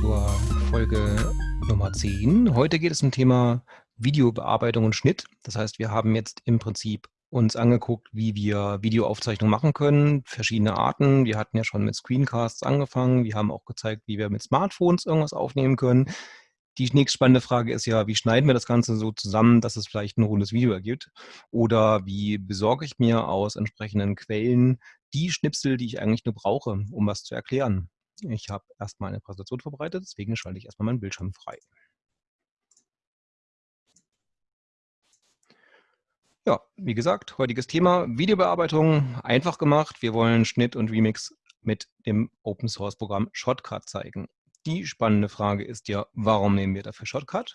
zur Folge Nummer 10. Heute geht es um Thema Videobearbeitung und Schnitt. Das heißt, wir haben jetzt im Prinzip uns angeguckt, wie wir Videoaufzeichnungen machen können, verschiedene Arten. Wir hatten ja schon mit Screencasts angefangen. Wir haben auch gezeigt, wie wir mit Smartphones irgendwas aufnehmen können. Die nächste spannende Frage ist ja, wie schneiden wir das Ganze so zusammen, dass es vielleicht ein rundes Video ergibt? Oder wie besorge ich mir aus entsprechenden Quellen die Schnipsel, die ich eigentlich nur brauche, um was zu erklären? Ich habe erstmal eine Präsentation vorbereitet, deswegen schalte ich erstmal meinen Bildschirm frei. Ja, wie gesagt, heutiges Thema Videobearbeitung, einfach gemacht. Wir wollen Schnitt und Remix mit dem Open Source Programm Shotcut zeigen. Die spannende Frage ist ja, warum nehmen wir dafür Shotcut?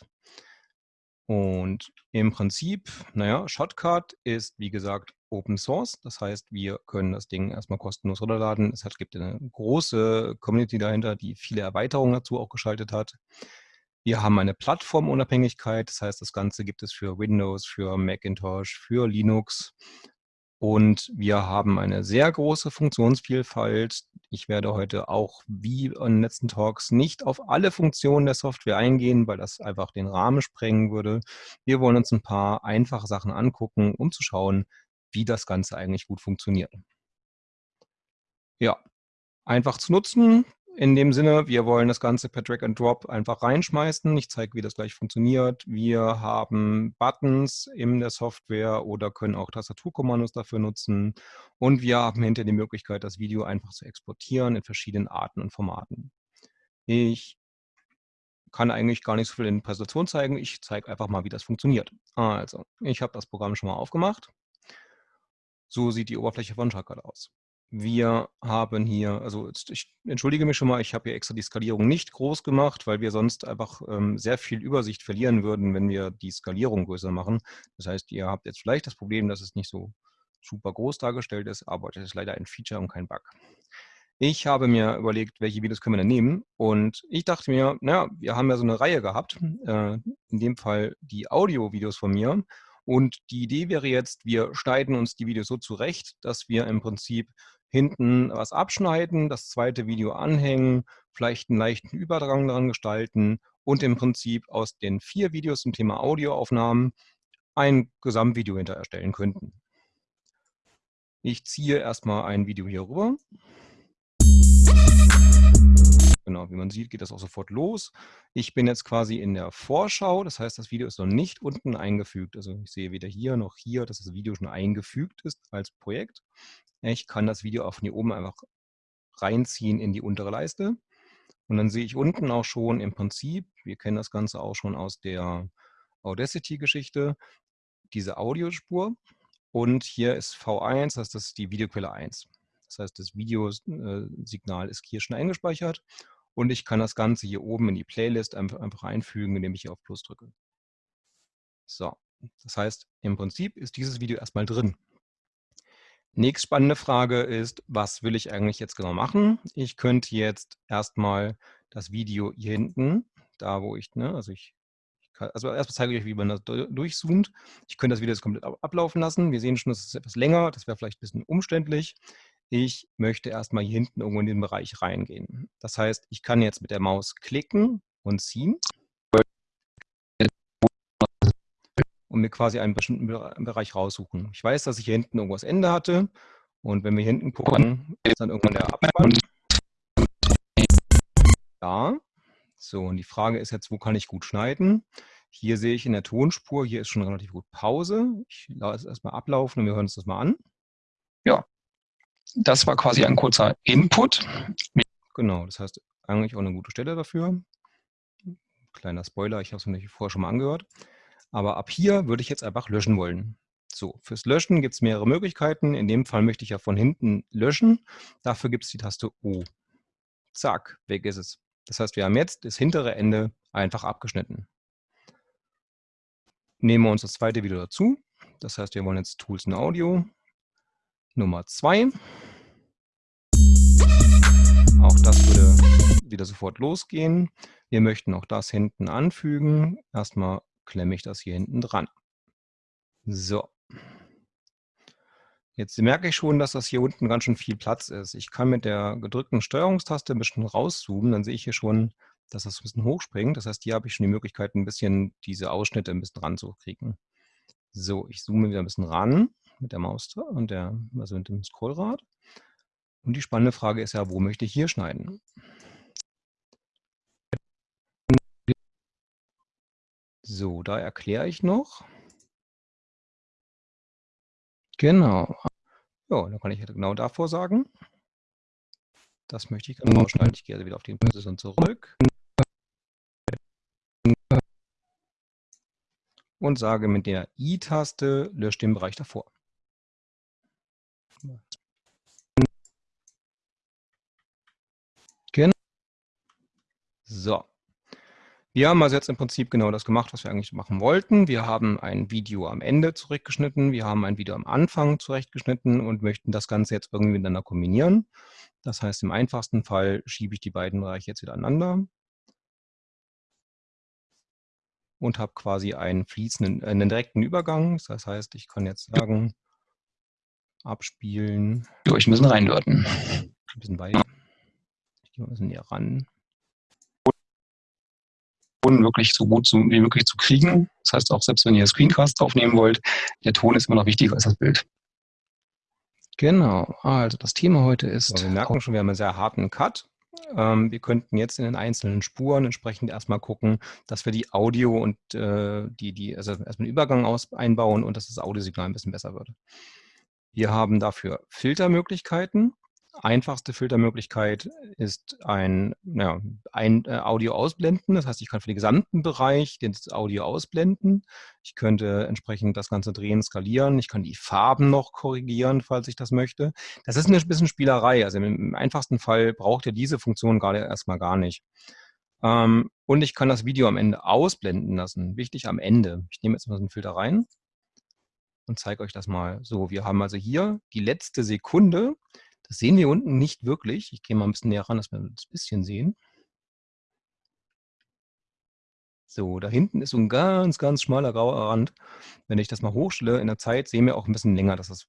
Und im Prinzip, naja, Shotcut ist, wie gesagt, Open Source. Das heißt, wir können das Ding erstmal kostenlos runterladen. Es gibt eine große Community dahinter, die viele Erweiterungen dazu auch geschaltet hat. Wir haben eine Plattformunabhängigkeit. Das heißt, das Ganze gibt es für Windows, für Macintosh, für Linux. Und wir haben eine sehr große Funktionsvielfalt. Ich werde heute auch, wie in den letzten Talks, nicht auf alle Funktionen der Software eingehen, weil das einfach den Rahmen sprengen würde. Wir wollen uns ein paar einfache Sachen angucken, um zu schauen, wie das Ganze eigentlich gut funktioniert. Ja, einfach zu nutzen, in dem Sinne, wir wollen das Ganze per Drag and Drop einfach reinschmeißen. Ich zeige, wie das gleich funktioniert. Wir haben Buttons in der Software oder können auch Tastaturkommandos dafür nutzen. Und wir haben hinter die Möglichkeit, das Video einfach zu exportieren in verschiedenen Arten und Formaten. Ich kann eigentlich gar nicht so viel in Präsentation zeigen. Ich zeige einfach mal, wie das funktioniert. Also, ich habe das Programm schon mal aufgemacht. So sieht die Oberfläche von Shotcut aus. Wir haben hier, also ich entschuldige mich schon mal, ich habe hier extra die Skalierung nicht groß gemacht, weil wir sonst einfach ähm, sehr viel Übersicht verlieren würden, wenn wir die Skalierung größer machen. Das heißt, ihr habt jetzt vielleicht das Problem, dass es nicht so super groß dargestellt ist, aber das ist leider ein Feature und kein Bug. Ich habe mir überlegt, welche Videos können wir denn nehmen und ich dachte mir, naja, wir haben ja so eine Reihe gehabt, äh, in dem Fall die Audio-Videos von mir und die Idee wäre jetzt, wir schneiden uns die Videos so zurecht, dass wir im Prinzip hinten was abschneiden, das zweite Video anhängen, vielleicht einen leichten Überdrang daran gestalten und im Prinzip aus den vier Videos zum Thema Audioaufnahmen ein Gesamtvideo hinter erstellen könnten. Ich ziehe erstmal ein Video hier rüber. Genau, wie man sieht, geht das auch sofort los. Ich bin jetzt quasi in der Vorschau, das heißt, das Video ist noch nicht unten eingefügt. Also ich sehe weder hier noch hier, dass das Video schon eingefügt ist als Projekt. Ich kann das Video auch von hier oben einfach reinziehen in die untere Leiste. Und dann sehe ich unten auch schon im Prinzip, wir kennen das Ganze auch schon aus der Audacity-Geschichte, diese Audiospur. Und hier ist V1, das ist die Videoquelle 1. Das heißt, das Videosignal ist hier schon eingespeichert. Und ich kann das Ganze hier oben in die Playlist einfach einfügen, indem ich hier auf Plus drücke. So, das heißt, im Prinzip ist dieses Video erstmal drin. Nächste spannende Frage ist, was will ich eigentlich jetzt genau machen? Ich könnte jetzt erstmal das Video hier hinten, da wo ich, ne, also ich, also erstmal zeige ich euch, wie man das durchzoomt. Ich könnte das Video jetzt komplett ablaufen lassen. Wir sehen schon, das ist etwas länger, das wäre vielleicht ein bisschen umständlich. Ich möchte erstmal hier hinten irgendwo in den Bereich reingehen. Das heißt, ich kann jetzt mit der Maus klicken und ziehen. und mir quasi einen bestimmten Bereich raussuchen. Ich weiß, dass ich hier hinten irgendwas Ende hatte und wenn wir hier hinten gucken, ist dann irgendwann der Abspann. Da. So, und die Frage ist jetzt, wo kann ich gut schneiden? Hier sehe ich in der Tonspur, hier ist schon relativ gut Pause. Ich lasse es erstmal ablaufen und wir hören uns das mal an. Ja, das war quasi ein kurzer Input. Genau, das heißt eigentlich auch eine gute Stelle dafür. Kleiner Spoiler, ich habe es mir vorher schon mal angehört. Aber ab hier würde ich jetzt einfach löschen wollen. So, fürs Löschen gibt es mehrere Möglichkeiten. In dem Fall möchte ich ja von hinten löschen. Dafür gibt es die Taste O. Zack, weg ist es. Das heißt, wir haben jetzt das hintere Ende einfach abgeschnitten. Nehmen wir uns das zweite Video dazu. Das heißt, wir wollen jetzt Tools in Audio. Nummer 2. Auch das würde wieder sofort losgehen. Wir möchten auch das hinten anfügen. Erstmal klemme ich das hier hinten dran. So. Jetzt merke ich schon, dass das hier unten ganz schön viel Platz ist. Ich kann mit der gedrückten Steuerungstaste ein bisschen rauszoomen, dann sehe ich hier schon, dass das ein bisschen hochspringt. Das heißt, hier habe ich schon die Möglichkeit, ein bisschen diese Ausschnitte ein bisschen ranzukriegen. So, ich zoome wieder ein bisschen ran mit der Maus und der, also mit dem Scrollrad. Und die spannende Frage ist ja, wo möchte ich hier schneiden? So, da erkläre ich noch. Genau. Ja, dann kann ich genau davor sagen. Das möchte ich gerne rausschneiden. Ich gehe also wieder auf die Position zurück. Und sage mit der I-Taste, löscht den Bereich davor. So. Wir haben also jetzt im Prinzip genau das gemacht, was wir eigentlich machen wollten. Wir haben ein Video am Ende zurechtgeschnitten, wir haben ein Video am Anfang zurechtgeschnitten und möchten das Ganze jetzt irgendwie miteinander kombinieren. Das heißt, im einfachsten Fall schiebe ich die beiden Bereiche jetzt wieder aneinander und habe quasi einen fließenden, äh, einen direkten Übergang. Das heißt, ich kann jetzt sagen, abspielen. Ja, ich müssen reinlörten. Ein bisschen bei. Ich gehe mal ein bisschen näher ran wirklich so gut wie möglich zu kriegen. Das heißt auch, selbst wenn ihr Screencast aufnehmen wollt, der Ton ist immer noch wichtiger als das Bild. Genau, also das Thema heute ist... So, wir merken schon, wir haben einen sehr harten Cut. Ähm, wir könnten jetzt in den einzelnen Spuren entsprechend erstmal gucken, dass wir die Audio und äh, die, die, also erstmal den Übergang aus, einbauen und dass das Audiosignal ein bisschen besser wird. Wir haben dafür Filtermöglichkeiten einfachste Filtermöglichkeit ist ein, ja, ein äh, Audio ausblenden. Das heißt, ich kann für den gesamten Bereich das Audio ausblenden. Ich könnte entsprechend das Ganze drehen, skalieren. Ich kann die Farben noch korrigieren, falls ich das möchte. Das ist ein bisschen Spielerei. Also im einfachsten Fall braucht ihr diese Funktion gerade erstmal gar nicht. Ähm, und ich kann das Video am Ende ausblenden lassen. Wichtig am Ende. Ich nehme jetzt mal so einen Filter rein und zeige euch das mal. So, wir haben also hier die letzte Sekunde. Das sehen wir unten nicht wirklich. Ich gehe mal ein bisschen näher ran, dass wir das ein bisschen sehen. So, da hinten ist so ein ganz, ganz schmaler grauer Rand. Wenn ich das mal hochstelle in der Zeit, sehen wir auch ein bisschen länger, dass das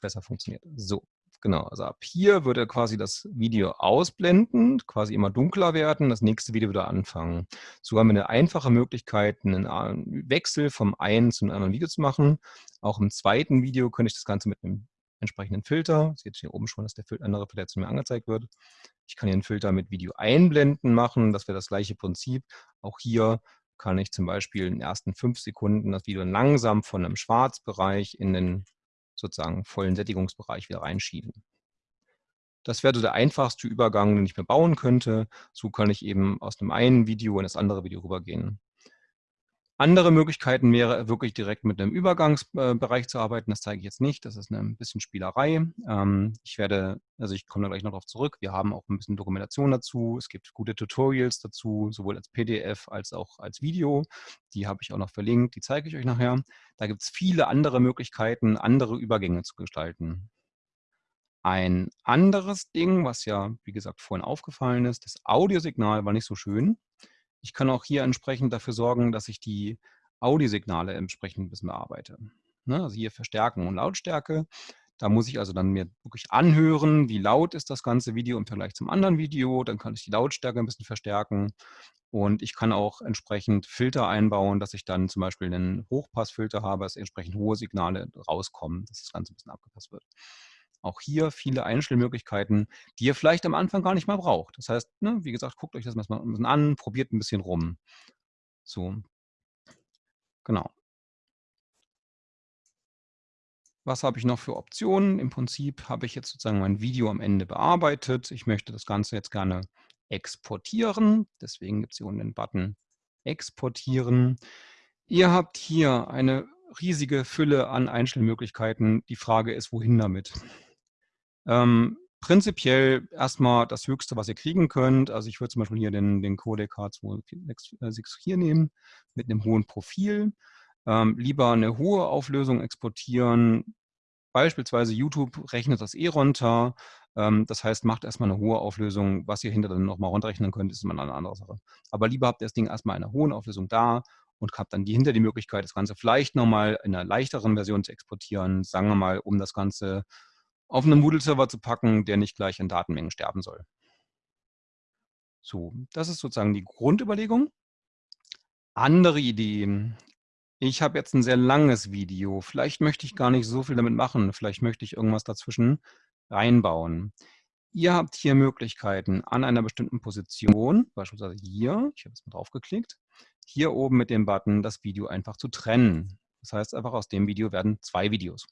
besser funktioniert. So, genau. Also ab hier würde quasi das Video ausblenden, quasi immer dunkler werden, das nächste Video wieder anfangen. So haben wir eine einfache Möglichkeit, einen Wechsel vom einen zum anderen Video zu machen. Auch im zweiten Video könnte ich das Ganze mit einem entsprechenden Filter. Sie jetzt hier oben schon, dass der andere Filter jetzt mir angezeigt wird. Ich kann hier einen Filter mit Video einblenden machen. Das wäre das gleiche Prinzip. Auch hier kann ich zum Beispiel in den ersten fünf Sekunden das Video langsam von einem Schwarzbereich in den sozusagen vollen Sättigungsbereich wieder reinschieben. Das wäre so der einfachste Übergang, den ich mir bauen könnte. So kann ich eben aus dem einen Video in das andere Video rübergehen. Andere Möglichkeiten wäre wirklich direkt mit einem Übergangsbereich zu arbeiten. Das zeige ich jetzt nicht. Das ist ein bisschen Spielerei. Ähm, ich werde, also ich komme da gleich noch darauf zurück. Wir haben auch ein bisschen Dokumentation dazu. Es gibt gute Tutorials dazu, sowohl als PDF als auch als Video. Die habe ich auch noch verlinkt. Die zeige ich euch nachher. Da gibt es viele andere Möglichkeiten, andere Übergänge zu gestalten. Ein anderes Ding, was ja, wie gesagt, vorhin aufgefallen ist, das Audiosignal war nicht so schön. Ich kann auch hier entsprechend dafür sorgen, dass ich die Audiosignale entsprechend ein bisschen bearbeite. Ne? Also hier Verstärken und Lautstärke. Da muss ich also dann mir wirklich anhören, wie laut ist das ganze Video im Vergleich zum anderen Video. Dann kann ich die Lautstärke ein bisschen verstärken. Und ich kann auch entsprechend Filter einbauen, dass ich dann zum Beispiel einen Hochpassfilter habe, dass entsprechend hohe Signale rauskommen, dass das Ganze ein bisschen abgepasst wird. Auch hier viele Einstellmöglichkeiten, die ihr vielleicht am Anfang gar nicht mal braucht. Das heißt, ne, wie gesagt, guckt euch das mal ein bisschen an, probiert ein bisschen rum. So, genau. Was habe ich noch für Optionen? Im Prinzip habe ich jetzt sozusagen mein Video am Ende bearbeitet. Ich möchte das Ganze jetzt gerne exportieren. Deswegen gibt es hier unten den Button Exportieren. Ihr habt hier eine riesige Fülle an Einstellmöglichkeiten. Die Frage ist, wohin damit? Ähm, prinzipiell erstmal das Höchste, was ihr kriegen könnt. Also ich würde zum Beispiel hier den, den Codec H264 hier nehmen mit einem hohen Profil. Ähm, lieber eine hohe Auflösung exportieren. Beispielsweise YouTube rechnet das eh runter. Ähm, das heißt, macht erstmal eine hohe Auflösung. Was ihr hinter dann nochmal runterrechnen könnt, ist immer eine andere Sache. Aber lieber habt ihr das Ding erstmal in einer hohen Auflösung da und habt dann die, hinter die Möglichkeit, das Ganze vielleicht nochmal in einer leichteren Version zu exportieren. Sagen wir mal, um das Ganze auf einen Moodle-Server zu packen, der nicht gleich in Datenmengen sterben soll. So, das ist sozusagen die Grundüberlegung. Andere Ideen. Ich habe jetzt ein sehr langes Video. Vielleicht möchte ich gar nicht so viel damit machen. Vielleicht möchte ich irgendwas dazwischen reinbauen. Ihr habt hier Möglichkeiten an einer bestimmten Position, beispielsweise hier, ich habe jetzt mal drauf geklickt, hier oben mit dem Button das Video einfach zu trennen. Das heißt einfach, aus dem Video werden zwei Videos.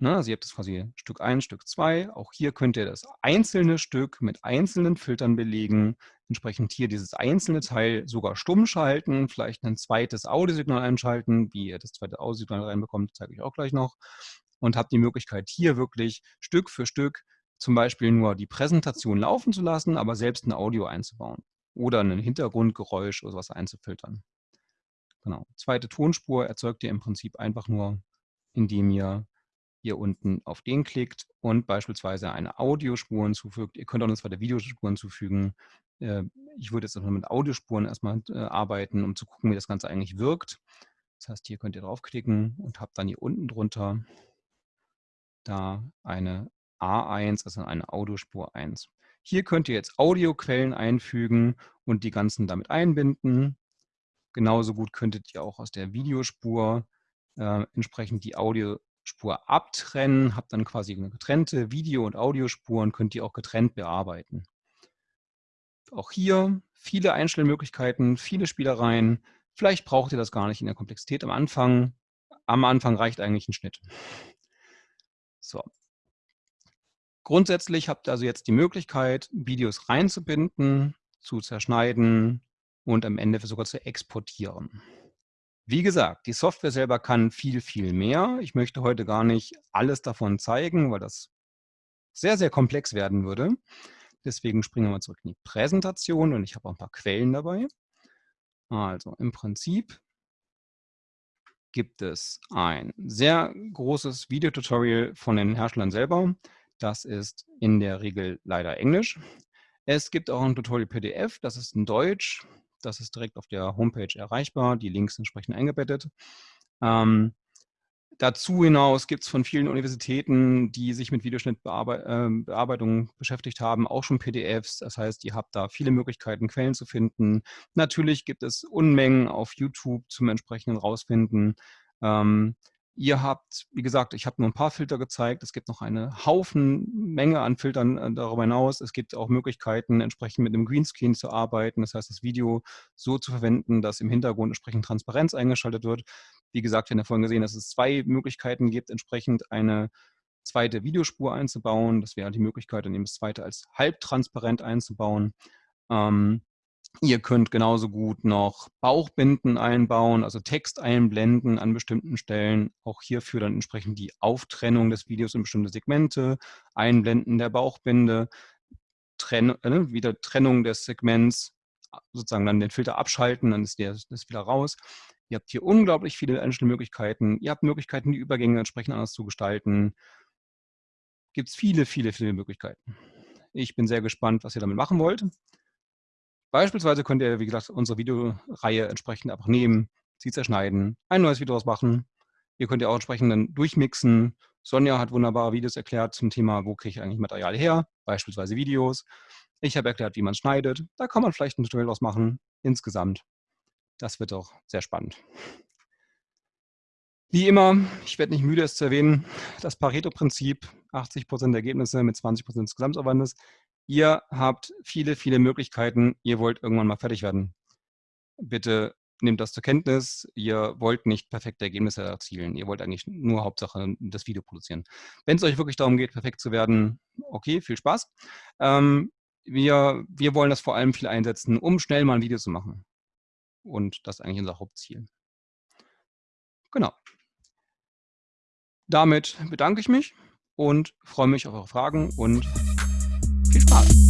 Ne, also ihr habt das quasi Stück 1, Stück 2. Auch hier könnt ihr das einzelne Stück mit einzelnen Filtern belegen. Entsprechend hier dieses einzelne Teil sogar stumm schalten, vielleicht ein zweites Audiosignal einschalten. Wie ihr das zweite Audiosignal reinbekommt, zeige ich auch gleich noch. Und habt die Möglichkeit, hier wirklich Stück für Stück zum Beispiel nur die Präsentation laufen zu lassen, aber selbst ein Audio einzubauen oder ein Hintergrundgeräusch oder sowas einzufiltern. Genau. Zweite Tonspur erzeugt ihr im Prinzip einfach nur, indem ihr hier unten auf den klickt und beispielsweise eine Audiospur hinzufügt. Ihr könnt auch eine zweite Videospur hinzufügen. Äh, ich würde jetzt erstmal mit Audiospuren erstmal äh, arbeiten, um zu gucken, wie das Ganze eigentlich wirkt. Das heißt, hier könnt ihr draufklicken und habt dann hier unten drunter da eine A1, also eine Audiospur 1. Hier könnt ihr jetzt Audioquellen einfügen und die ganzen damit einbinden. Genauso gut könntet ihr auch aus der Videospur äh, entsprechend die Audio Spur abtrennen, habt dann quasi eine getrennte Video- und Audiospuren, könnt ihr auch getrennt bearbeiten. Auch hier viele Einstellmöglichkeiten, viele Spielereien. Vielleicht braucht ihr das gar nicht in der Komplexität am Anfang. Am Anfang reicht eigentlich ein Schnitt. So. Grundsätzlich habt ihr also jetzt die Möglichkeit, Videos reinzubinden, zu zerschneiden und am Ende sogar zu exportieren. Wie gesagt, die Software selber kann viel, viel mehr. Ich möchte heute gar nicht alles davon zeigen, weil das sehr, sehr komplex werden würde. Deswegen springen wir mal zurück in die Präsentation und ich habe auch ein paar Quellen dabei. Also im Prinzip gibt es ein sehr großes Videotutorial von den Herstellern selber. Das ist in der Regel leider Englisch. Es gibt auch ein Tutorial PDF, das ist in Deutsch. Das ist direkt auf der Homepage erreichbar, die Links entsprechend eingebettet. Ähm, dazu hinaus gibt es von vielen Universitäten, die sich mit Videoschnittbearbeitung äh, beschäftigt haben, auch schon PDFs. Das heißt, ihr habt da viele Möglichkeiten, Quellen zu finden. Natürlich gibt es Unmengen auf YouTube zum entsprechenden Rausfinden. Ähm, Ihr habt, wie gesagt, ich habe nur ein paar Filter gezeigt. Es gibt noch eine Haufen Menge an Filtern äh, darüber hinaus. Es gibt auch Möglichkeiten, entsprechend mit einem Greenscreen zu arbeiten. Das heißt, das Video so zu verwenden, dass im Hintergrund entsprechend Transparenz eingeschaltet wird. Wie gesagt, wir haben ja vorhin gesehen, dass es zwei Möglichkeiten gibt, entsprechend eine zweite Videospur einzubauen. Das wäre die Möglichkeit, dann eben das zweite als halbtransparent einzubauen. Ähm, Ihr könnt genauso gut noch Bauchbinden einbauen, also Text einblenden an bestimmten Stellen. Auch hierfür dann entsprechend die Auftrennung des Videos in bestimmte Segmente, Einblenden der Bauchbinde, Trenn äh, wieder Trennung des Segments, sozusagen dann den Filter abschalten, dann ist der ist wieder raus. Ihr habt hier unglaublich viele einzelne Möglichkeiten. Ihr habt Möglichkeiten, die Übergänge entsprechend anders zu gestalten. Gibt es viele, viele, viele Möglichkeiten. Ich bin sehr gespannt, was ihr damit machen wollt. Beispielsweise könnt ihr, wie gesagt, unsere Videoreihe entsprechend einfach nehmen, sie zerschneiden, ein neues Video machen. Ihr könnt ja auch entsprechend dann durchmixen. Sonja hat wunderbare Videos erklärt zum Thema, wo kriege ich eigentlich Material her, beispielsweise Videos. Ich habe erklärt, wie man schneidet. Da kann man vielleicht ein Tutorial draus machen. Insgesamt, das wird auch sehr spannend. Wie immer, ich werde nicht müde, es zu erwähnen, das Pareto-Prinzip, 80% der Ergebnisse mit 20% des Gesamtaufwandes, Ihr habt viele, viele Möglichkeiten. Ihr wollt irgendwann mal fertig werden. Bitte nehmt das zur Kenntnis. Ihr wollt nicht perfekte Ergebnisse erzielen. Ihr wollt eigentlich nur Hauptsache das Video produzieren. Wenn es euch wirklich darum geht, perfekt zu werden, okay, viel Spaß. Ähm, wir, wir wollen das vor allem viel einsetzen, um schnell mal ein Video zu machen. Und das ist eigentlich unser Hauptziel. Genau. Damit bedanke ich mich und freue mich auf eure Fragen und viel Spaß!